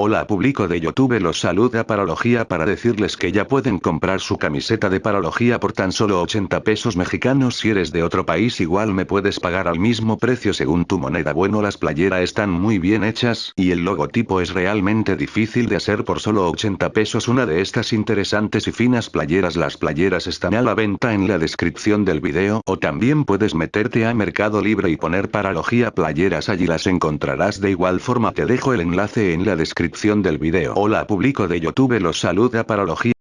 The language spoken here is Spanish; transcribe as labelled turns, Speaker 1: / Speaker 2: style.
Speaker 1: Hola público de Youtube los saluda Paralogía para decirles que ya pueden comprar su camiseta de Paralogía por tan solo 80 pesos mexicanos. Si eres de otro país igual me puedes pagar al mismo precio según tu moneda. Bueno las playeras están muy bien hechas y el logotipo es realmente difícil de hacer por solo 80 pesos. Una de estas interesantes y finas playeras las playeras están a la venta en la descripción del video. O también puedes meterte a Mercado Libre y poner Paralogía playeras allí las encontrarás. De igual forma te dejo el enlace en la descripción del video. Hola público de Youtube los saluda Paralogía.